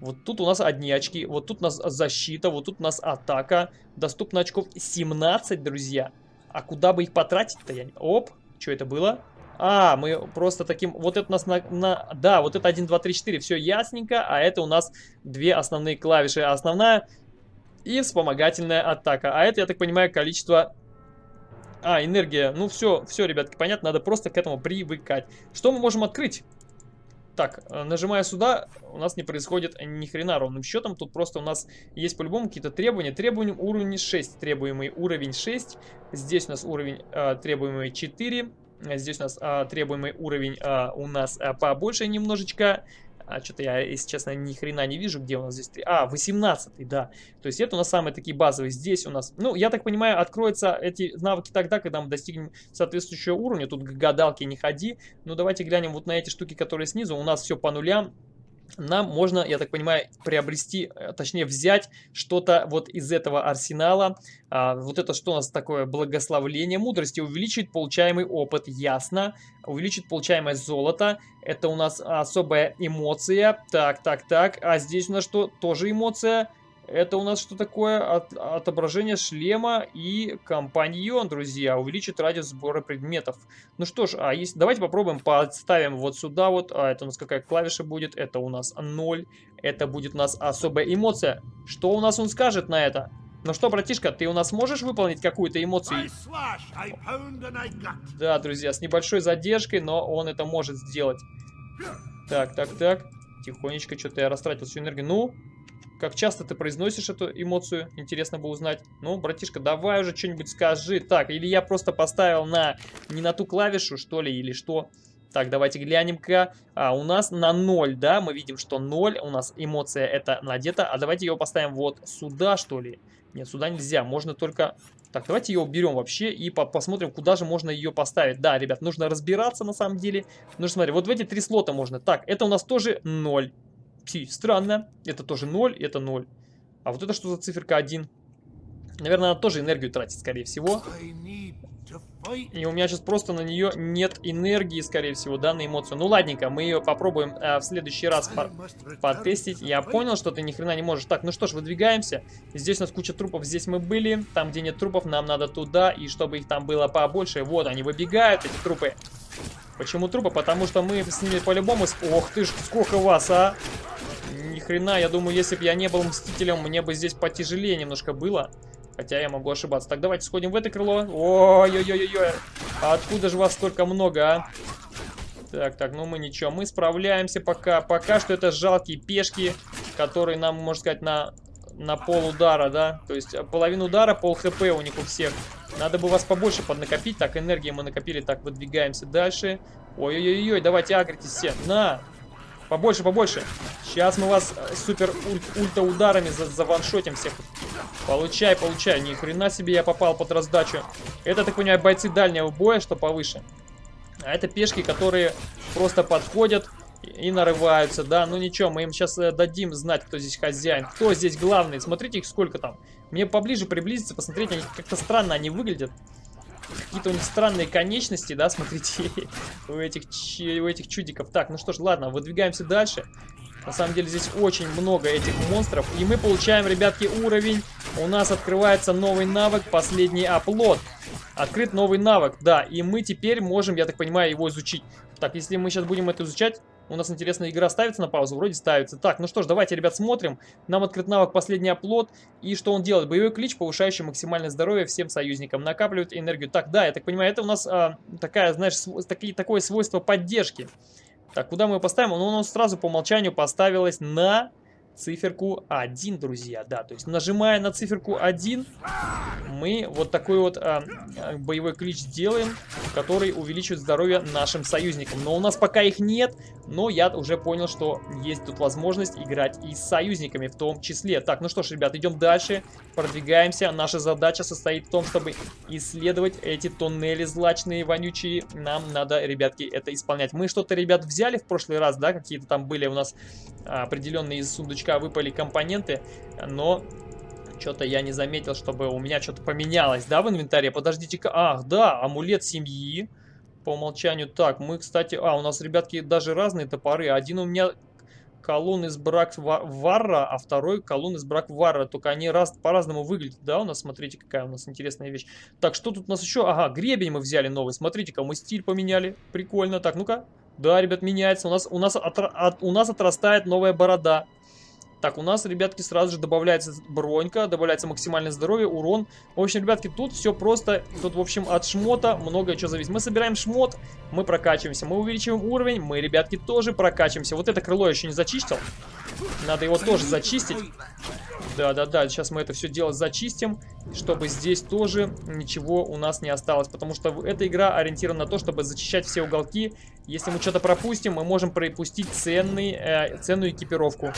Вот тут у нас одни очки. Вот тут у нас защита. Вот тут у нас атака. Доступно очков 17, друзья. А куда бы их потратить-то? Я... Оп, что это было? А, мы просто таким... Вот это у нас на... на да, вот это 1, 2, 3, 4. Все ясненько. А это у нас две основные клавиши. Основная и вспомогательная атака. А это, я так понимаю, количество... А, энергия. Ну все, все, ребятки, понятно. Надо просто к этому привыкать. Что мы можем открыть? Так, э, нажимая сюда, у нас не происходит ни хрена ровным счетом. Тут просто у нас есть по-любому какие-то требования. Требования уровень 6, требуемый уровень 6. Здесь у нас уровень э, требуемый 4. Здесь у нас а, требуемый уровень а, у нас а, побольше немножечко. А что-то я, если честно, ни хрена не вижу, где у нас здесь... А, 18 да. То есть это у нас самые такие базовые. Здесь у нас... Ну, я так понимаю, откроются эти навыки тогда, когда мы достигнем соответствующего уровня. Тут к гадалке не ходи. Ну, давайте глянем вот на эти штуки, которые снизу. У нас все по нулям нам можно, я так понимаю, приобрести, э, точнее взять что-то вот из этого арсенала. А, вот это что у нас такое? Благословление мудрости. Увеличить получаемый опыт, ясно. Увеличить получаемое золото. Это у нас особая эмоция. Так, так, так. А здесь у нас что? Тоже эмоция. Это у нас что такое? От, отображение шлема и компаньон, друзья. Увеличит радиус сбора предметов. Ну что ж, а если, давайте попробуем, подставим вот сюда вот. А это у нас какая клавиша будет? Это у нас 0. Это будет у нас особая эмоция. Что у нас он скажет на это? Ну что, братишка, ты у нас можешь выполнить какую-то эмоцию? Да, друзья, с небольшой задержкой, но он это может сделать. Так, так, так. Тихонечко, что-то я растратил всю энергию. Ну, как часто ты произносишь эту эмоцию? Интересно бы узнать. Ну, братишка, давай уже что-нибудь скажи. Так, или я просто поставил на не на ту клавишу, что ли, или что? Так, давайте глянем-ка. А, у нас на 0, да? Мы видим, что 0. У нас эмоция это надета. А давайте ее поставим вот сюда, что ли? Нет, сюда нельзя. Можно только... Так, давайте ее уберем вообще и по посмотрим, куда же можно ее поставить. Да, ребят, нужно разбираться на самом деле. Нужно смотреть, вот в эти три слота можно. Так, это у нас тоже 0. Фи, странно. Это тоже 0, это 0. А вот это что за циферка 1? Наверное, она тоже энергию тратит, скорее всего. И у меня сейчас просто на нее нет энергии, скорее всего, да, на эмоцию. Ну, ладненько, мы ее попробуем э, в следующий раз по потестить. Я понял, что ты ни хрена не можешь. Так, ну что ж, выдвигаемся. Здесь у нас куча трупов, здесь мы были. Там, где нет трупов, нам надо туда. И чтобы их там было побольше. Вот, они выбегают, эти трупы. Почему трупы? Потому что мы с ними по-любому... Ох ты ж, сколько вас, а! Ни хрена, я думаю, если бы я не был Мстителем, мне бы здесь потяжелее немножко было. Хотя я могу ошибаться. Так, давайте сходим в это крыло. Ой-ой-ой-ой. А откуда же вас столько много, а? Так, так, ну мы ничего. Мы справляемся пока. Пока что это жалкие пешки, которые нам, можно сказать, на, на пол удара, да? То есть половину удара, пол хп у них у всех. Надо бы вас побольше поднакопить. Так, энергии мы накопили. Так, выдвигаемся дальше. Ой-ой-ой, давайте агритесь все. На! Побольше, побольше. Сейчас мы вас э, супер уль ульта ударами за заваншотим всех. Получай, получай. Ни хрена себе я попал под раздачу. Это, так понимаю, бойцы дальнего боя, что повыше. А это пешки, которые просто подходят и нарываются, да. Ну ничего, мы им сейчас э, дадим знать, кто здесь хозяин, кто здесь главный. Смотрите их сколько там. Мне поближе приблизиться, посмотреть, они как-то странно они выглядят. Какие-то у них странные конечности, да, смотрите, [laughs] у этих, у этих чудиков. Так, ну что ж, ладно, выдвигаемся дальше. На самом деле здесь очень много этих монстров. И мы получаем, ребятки, уровень. У нас открывается новый навык, последний оплот. Открыт новый навык, да. И мы теперь можем, я так понимаю, его изучить. Так, если мы сейчас будем это изучать, у нас, интересная игра ставится на паузу? Вроде ставится. Так, ну что ж, давайте, ребят, смотрим. Нам открыт навык «Последний оплот». И что он делает? Боевой клич, повышающий максимальное здоровье всем союзникам. Накапливает энергию. Так, да, я так понимаю, это у нас а, такая, знаешь, таки, такое свойство поддержки. Так, куда мы его поставим? Ну, у нас сразу по умолчанию поставилось на циферку 1, друзья, да, то есть нажимая на циферку 1, мы вот такой вот а, а, боевой клич делаем, который увеличивает здоровье нашим союзникам. Но у нас пока их нет, но я уже понял, что есть тут возможность играть и с союзниками в том числе. Так, ну что ж, ребят, идем дальше, продвигаемся. Наша задача состоит в том, чтобы исследовать эти туннели злачные, вонючие. Нам надо, ребятки, это исполнять. Мы что-то, ребят, взяли в прошлый раз, да, какие-то там были у нас определенные из сундучка выпали компоненты, но что-то я не заметил, чтобы у меня что-то поменялось, да, в инвентаре? Подождите-ка, ах, да, амулет семьи по умолчанию. Так, мы, кстати, а, у нас, ребятки, даже разные топоры. Один у меня колонн из брак варра, а второй колонн из брак варра. Только они раз, по-разному выглядят, да, у нас, смотрите, какая у нас интересная вещь. Так, что тут у нас еще? Ага, гребень мы взяли новый, смотрите-ка, мы стиль поменяли. Прикольно. Так, ну-ка, да, ребят, меняется. У нас, у, нас от, от, у нас отрастает новая борода. Так, у нас, ребятки, сразу же добавляется бронька, добавляется максимальное здоровье, урон. В общем, ребятки, тут все просто, тут, в общем, от шмота многое что зависит. Мы собираем шмот, мы прокачиваемся, мы увеличиваем уровень, мы, ребятки, тоже прокачиваемся. Вот это крыло я еще не зачистил, надо его тоже зачистить. Да-да-да, сейчас мы это все дело зачистим, чтобы здесь тоже ничего у нас не осталось. Потому что эта игра ориентирована на то, чтобы зачищать все уголки. Если мы что-то пропустим, мы можем пропустить ценный, э, ценную экипировку.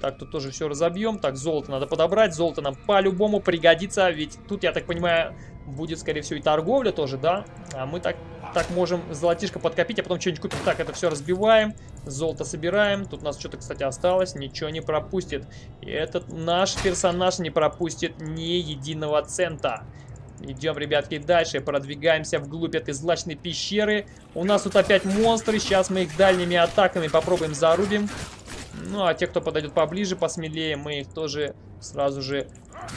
Так, тут тоже все разобьем. Так, золото надо подобрать. Золото нам по-любому пригодится. Ведь тут, я так понимаю, будет, скорее всего, и торговля тоже, да? А мы так, так можем золотишко подкопить, а потом что-нибудь купим. Так, это все разбиваем. Золото собираем. Тут у нас что-то, кстати, осталось. Ничего не пропустит. И этот наш персонаж не пропустит ни единого цента. Идем, ребятки, дальше. Продвигаемся вглубь этой злачной пещеры. У нас тут опять монстры. Сейчас мы их дальними атаками попробуем зарубим. Ну, а те, кто подойдет поближе, посмелее, мы их тоже сразу же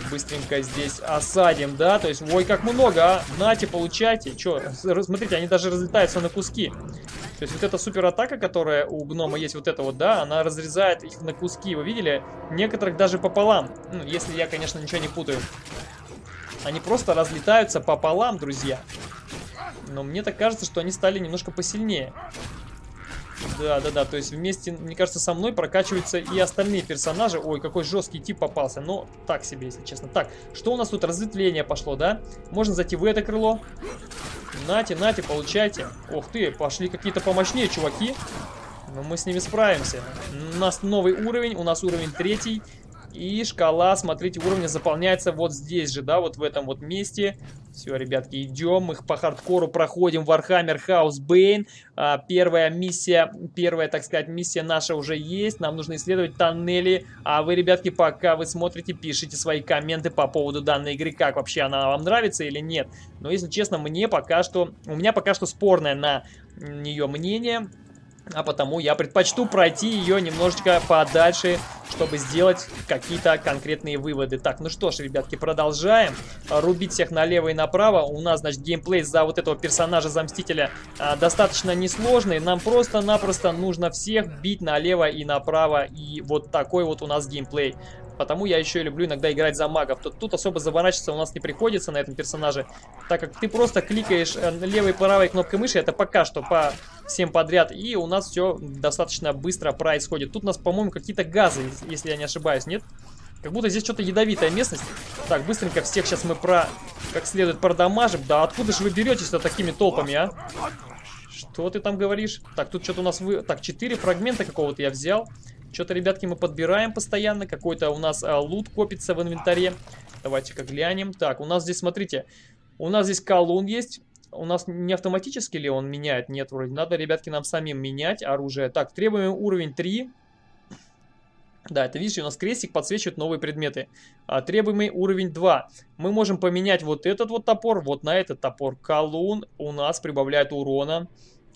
быстренько здесь осадим, да? То есть, ой, как много, а! Нате, получайте. Че, смотрите, они даже разлетаются на куски. То есть вот эта супер атака, которая у гнома есть, вот эта вот, да, она разрезает их на куски. Вы видели? Некоторых даже пополам. Ну, если я, конечно, ничего не путаю. Они просто разлетаются пополам, друзья. Но мне так кажется, что они стали немножко посильнее. Да, да, да, то есть вместе, мне кажется, со мной прокачиваются и остальные персонажи. Ой, какой жесткий тип попался. Но так себе, если честно. Так, что у нас тут? Разветвление пошло, да? Можно зайти в это крыло. Нате, нате, получайте. Ух ты, пошли какие-то помощнее чуваки. Но мы с ними справимся. У нас новый уровень, у нас уровень третий. И шкала, смотрите, уровня заполняется вот здесь же, да, вот в этом вот месте. Все, ребятки, идем, мы по хардкору проходим Warhammer House Bane. А, первая миссия, первая, так сказать, миссия наша уже есть. Нам нужно исследовать тоннели. А вы, ребятки, пока вы смотрите, пишите свои комменты по поводу данной игры. Как вообще она вам нравится или нет. Но, если честно, мне пока что... У меня пока что спорное на нее мнение. А потому я предпочту пройти ее немножечко подальше, чтобы сделать какие-то конкретные выводы. Так, ну что ж, ребятки, продолжаем. Рубить всех налево и направо. У нас, значит, геймплей за вот этого персонажа, за Мстителя, а, достаточно несложный. Нам просто-напросто нужно всех бить налево и направо. И вот такой вот у нас геймплей. Потому я еще и люблю иногда играть за магов. Тут, тут особо заворачиваться у нас не приходится на этом персонаже, так как ты просто кликаешь э, левой и правой кнопкой мыши, это пока что по всем подряд, и у нас все достаточно быстро происходит. Тут у нас, по-моему, какие-то газы, если я не ошибаюсь, нет? Как будто здесь что-то ядовитая местность. Так, быстренько всех сейчас мы про... как следует продамажим. Да откуда же вы беретесь-то такими толпами, а? Что ты там говоришь? Так, тут что-то у нас... Вы... Так, 4 фрагмента какого-то я взял. Что-то, ребятки, мы подбираем постоянно. Какой-то у нас а, лут копится в инвентаре. Давайте-ка глянем. Так, у нас здесь, смотрите, у нас здесь колун есть. У нас не автоматически ли он меняет? Нет, вроде. Надо, ребятки, нам самим менять оружие. Так, требуем уровень 3. Да, это видите, у нас крестик подсвечивает новые предметы. А, требуемый уровень 2. Мы можем поменять вот этот вот топор, вот на этот топор. Колун у нас прибавляет урона.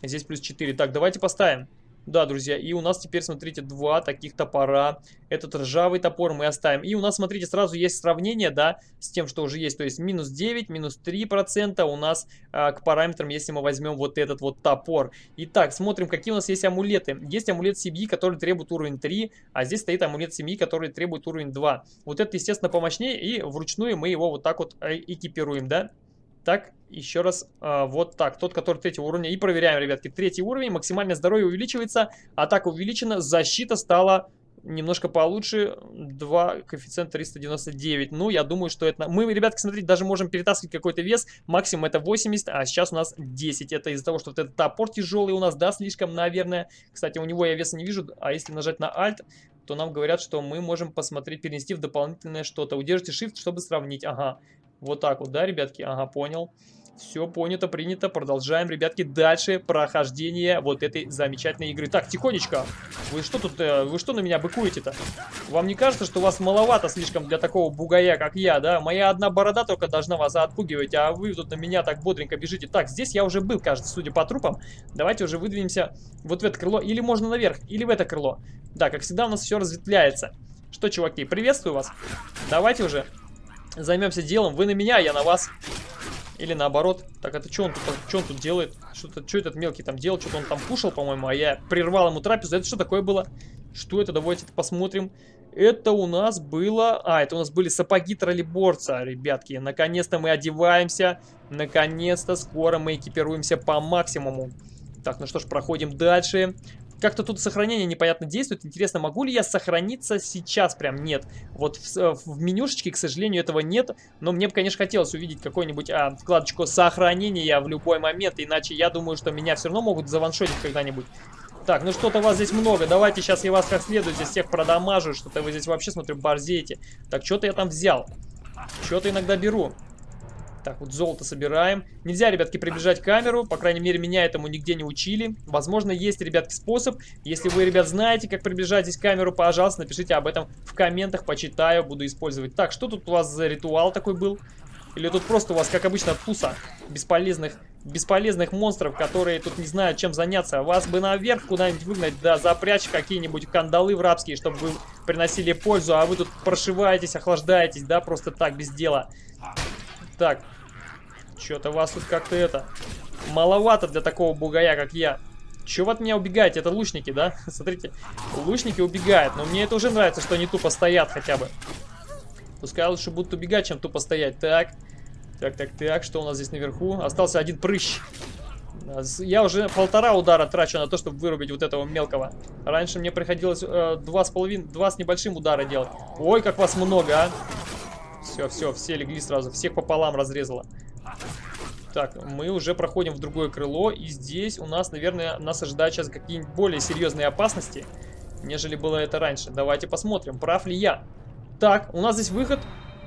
Здесь плюс 4. Так, давайте поставим. Да, друзья, и у нас теперь, смотрите, два таких топора. Этот ржавый топор мы оставим. И у нас, смотрите, сразу есть сравнение, да, с тем, что уже есть. То есть минус 9, минус 3% у нас а, к параметрам, если мы возьмем вот этот вот топор. Итак, смотрим, какие у нас есть амулеты. Есть амулет семьи, который требует уровень 3, а здесь стоит амулет семьи, который требует уровень 2. Вот это, естественно, помощнее, и вручную мы его вот так вот э, экипируем, да. Так, еще раз, э, вот так, тот, который третьего уровня. И проверяем, ребятки, третий уровень, максимальное здоровье увеличивается, атака увеличена, защита стала немножко получше, 2, коэффициент 399. Ну, я думаю, что это... Мы, ребятки, смотрите, даже можем перетаскивать какой-то вес, максимум это 80, а сейчас у нас 10. Это из-за того, что вот этот топор тяжелый у нас, да, слишком, наверное. Кстати, у него я веса не вижу, а если нажать на Alt, то нам говорят, что мы можем посмотреть, перенести в дополнительное что-то. Удержите Shift, чтобы сравнить. Ага, вот так вот, да, ребятки? Ага, понял. Все понято, принято. Продолжаем, ребятки, дальше прохождение вот этой замечательной игры. Так, тихонечко. Вы что тут, э, вы что на меня быкуете-то? Вам не кажется, что вас маловато слишком для такого бугая, как я, да? Моя одна борода только должна вас отпугивать, а вы тут на меня так бодренько бежите. Так, здесь я уже был, кажется, судя по трупам. Давайте уже выдвинемся вот в это крыло. Или можно наверх, или в это крыло. Да, как всегда у нас все разветвляется. Что, чуваки, приветствую вас. Давайте уже займемся делом. Вы на меня, я на вас. Или наоборот. Так, это что он тут, что он тут делает? Что-то, что этот мелкий там делал? Что-то он там кушал, по-моему, а я прервал ему трапезу. Это что такое было? Что это? Давайте это посмотрим. Это у нас было... А, это у нас были сапоги троллейборца, ребятки. Наконец-то мы одеваемся. Наконец-то скоро мы экипируемся по максимуму. Так, ну что ж, проходим дальше. Как-то тут сохранение непонятно действует. Интересно, могу ли я сохраниться сейчас? Прям нет. Вот в, э, в менюшечке, к сожалению, этого нет. Но мне бы, конечно, хотелось увидеть какую-нибудь а, вкладочку сохранения в любой момент. Иначе я думаю, что меня все равно могут заваншотить когда-нибудь. Так, ну что-то вас здесь много. Давайте сейчас я вас как следует здесь всех продамажу. Что-то вы здесь вообще, смотрю, борзеете. Так, что-то я там взял. Что-то иногда беру. Так, вот золото собираем. Нельзя, ребятки, приближать камеру. По крайней мере, меня этому нигде не учили. Возможно, есть, ребятки, способ. Если вы, ребят, знаете, как приближать здесь камеру, пожалуйста, напишите об этом в комментах. Почитаю, буду использовать. Так, что тут у вас за ритуал такой был? Или тут просто у вас, как обычно, туса бесполезных, бесполезных монстров, которые тут не знают, чем заняться. Вас бы наверх куда-нибудь выгнать, да, запрячь какие-нибудь кандалы в рабские, чтобы вы приносили пользу, а вы тут прошиваетесь, охлаждаетесь, да, просто так, без дела. Так, что-то вас тут как-то это... Маловато для такого бугая, как я. Че вы от меня убегаете? Это лучники, да? [laughs] Смотрите, лучники убегают. Но мне это уже нравится, что они тупо стоят хотя бы. Пускай лучше будут убегать, чем тупо стоять. Так, так, так, так. Что у нас здесь наверху? Остался один прыщ. Я уже полтора удара трачу на то, чтобы вырубить вот этого мелкого. Раньше мне приходилось э, два с половиной, два с небольшим удара делать. Ой, как вас много, а! Все, все, все легли сразу. Всех пополам разрезало. Так, мы уже проходим в другое крыло. И здесь у нас, наверное, нас ожидают сейчас какие-нибудь более серьезные опасности, нежели было это раньше. Давайте посмотрим, прав ли я. Так, у нас здесь выход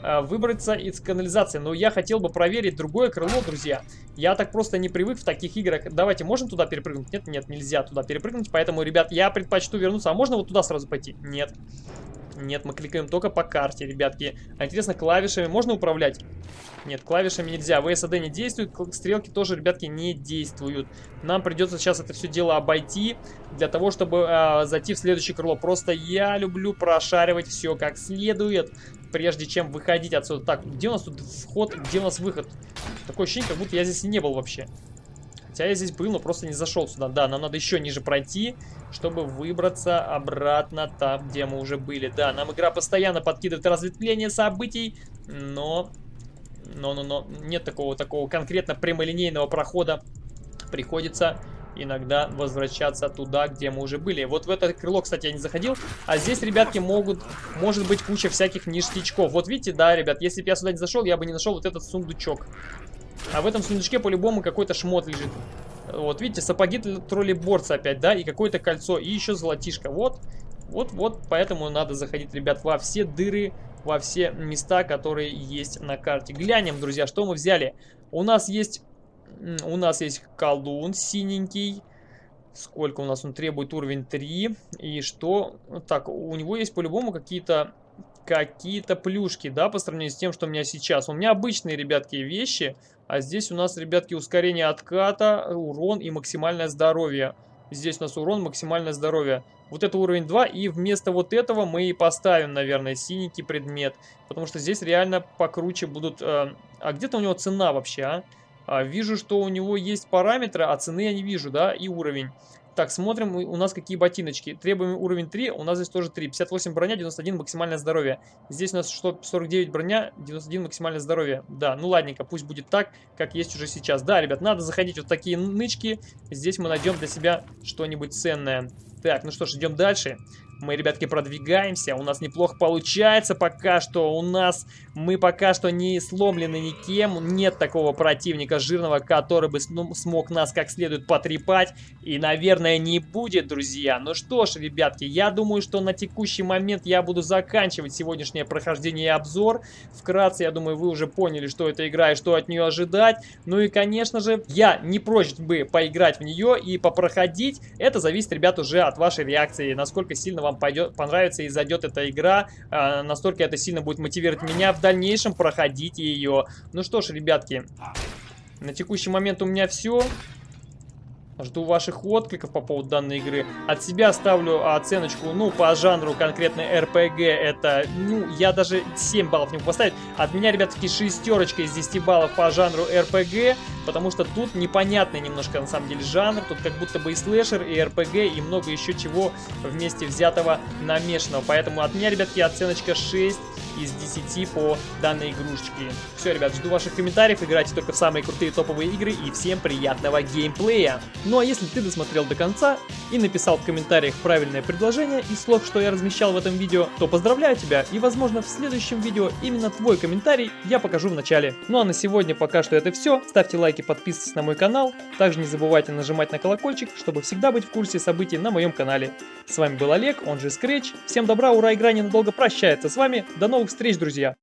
э, выбраться из канализации. Но я хотел бы проверить другое крыло, друзья. Я так просто не привык в таких играх. Давайте, можем туда перепрыгнуть? Нет, нет, нельзя туда перепрыгнуть. Поэтому, ребят, я предпочту вернуться. А можно вот туда сразу пойти? Нет. Нет, мы кликаем только по карте, ребятки. А интересно, клавишами можно управлять? Нет, клавишами нельзя. ВСД не действует, стрелки тоже, ребятки, не действуют. Нам придется сейчас это все дело обойти, для того, чтобы э, зайти в следующее крыло. Просто я люблю прошаривать все как следует, прежде чем выходить отсюда. Так, где у нас тут вход, где у нас выход? Такое ощущение, как будто я здесь и не был вообще. Хотя я здесь был, но просто не зашел сюда. Да, нам надо еще ниже пройти, чтобы выбраться обратно там, где мы уже были. Да, нам игра постоянно подкидывает разветвление событий, но... Но, но, но, нет такого, такого конкретно прямолинейного прохода. Приходится иногда возвращаться туда, где мы уже были. Вот в это крыло, кстати, я не заходил. А здесь, ребятки, могут, может быть куча всяких ништячков. Вот видите, да, ребят, если бы я сюда не зашел, я бы не нашел вот этот сундучок. А в этом сундучке по-любому какой-то шмот лежит. Вот, видите, сапоги троллейборца опять, да, и какое-то кольцо, и еще золотишко. Вот, вот, вот, поэтому надо заходить, ребят, во все дыры, во все места, которые есть на карте. Глянем, друзья, что мы взяли. У нас есть, у нас есть колдун синенький. Сколько у нас он требует? Уровень 3. И что? Так, у него есть по-любому какие-то какие-то плюшки, да, по сравнению с тем, что у меня сейчас. У меня обычные, ребятки, вещи, а здесь у нас, ребятки, ускорение отката, урон и максимальное здоровье. Здесь у нас урон, максимальное здоровье. Вот это уровень 2, и вместо вот этого мы и поставим, наверное, синенький предмет. Потому что здесь реально покруче будут... Э, а где-то у него цена вообще, а? а? Вижу, что у него есть параметры, а цены я не вижу, да, и уровень. Так, смотрим у нас какие ботиночки. Требуем уровень 3, у нас здесь тоже 3. 58 броня, 91 максимальное здоровье. Здесь у нас что, 49 броня, 91 максимальное здоровье. Да, ну ладненько, пусть будет так, как есть уже сейчас. Да, ребят, надо заходить вот такие нычки. Здесь мы найдем для себя что-нибудь ценное. Так, ну что ж, идем дальше. Мы, ребятки, продвигаемся. У нас неплохо получается пока что. У нас... Мы пока что не сломлены никем. Нет такого противника жирного, который бы ну, смог нас как следует потрепать. И, наверное, не будет, друзья. Ну что ж, ребятки, я думаю, что на текущий момент я буду заканчивать сегодняшнее прохождение и обзор. Вкратце, я думаю, вы уже поняли, что это игра и что от нее ожидать. Ну и, конечно же, я не прочь бы поиграть в нее и попроходить. Это зависит, ребят, уже от вашей реакции, насколько сильно вам вам пойдет, понравится и зайдет эта игра, э, настолько это сильно будет мотивировать меня в дальнейшем проходить ее. Ну что ж, ребятки, на текущий момент у меня все. Жду ваших откликов по поводу данной игры. От себя ставлю оценочку, ну, по жанру конкретно RPG. Это, ну, я даже 7 баллов не могу поставить. От меня, ребятки, шестерочка из 10 баллов по жанру RPG. Потому что тут непонятный немножко, на самом деле, жанр. Тут как будто бы и слэшер, и RPG, и много еще чего вместе взятого намешанного. Поэтому от меня, ребятки, оценочка 6 из 10 по данной игрушечке. Все, ребят, жду ваших комментариев. Играйте только в самые крутые топовые игры. И всем приятного геймплея. Ну а если ты досмотрел до конца и написал в комментариях правильное предложение из слов, что я размещал в этом видео, то поздравляю тебя и возможно в следующем видео именно твой комментарий я покажу в начале. Ну а на сегодня пока что это все. Ставьте лайки, подписывайтесь на мой канал. Также не забывайте нажимать на колокольчик, чтобы всегда быть в курсе событий на моем канале. С вами был Олег, он же Scratch. Всем добра, ура, игра ненадолго прощается с вами. До новых встреч, друзья!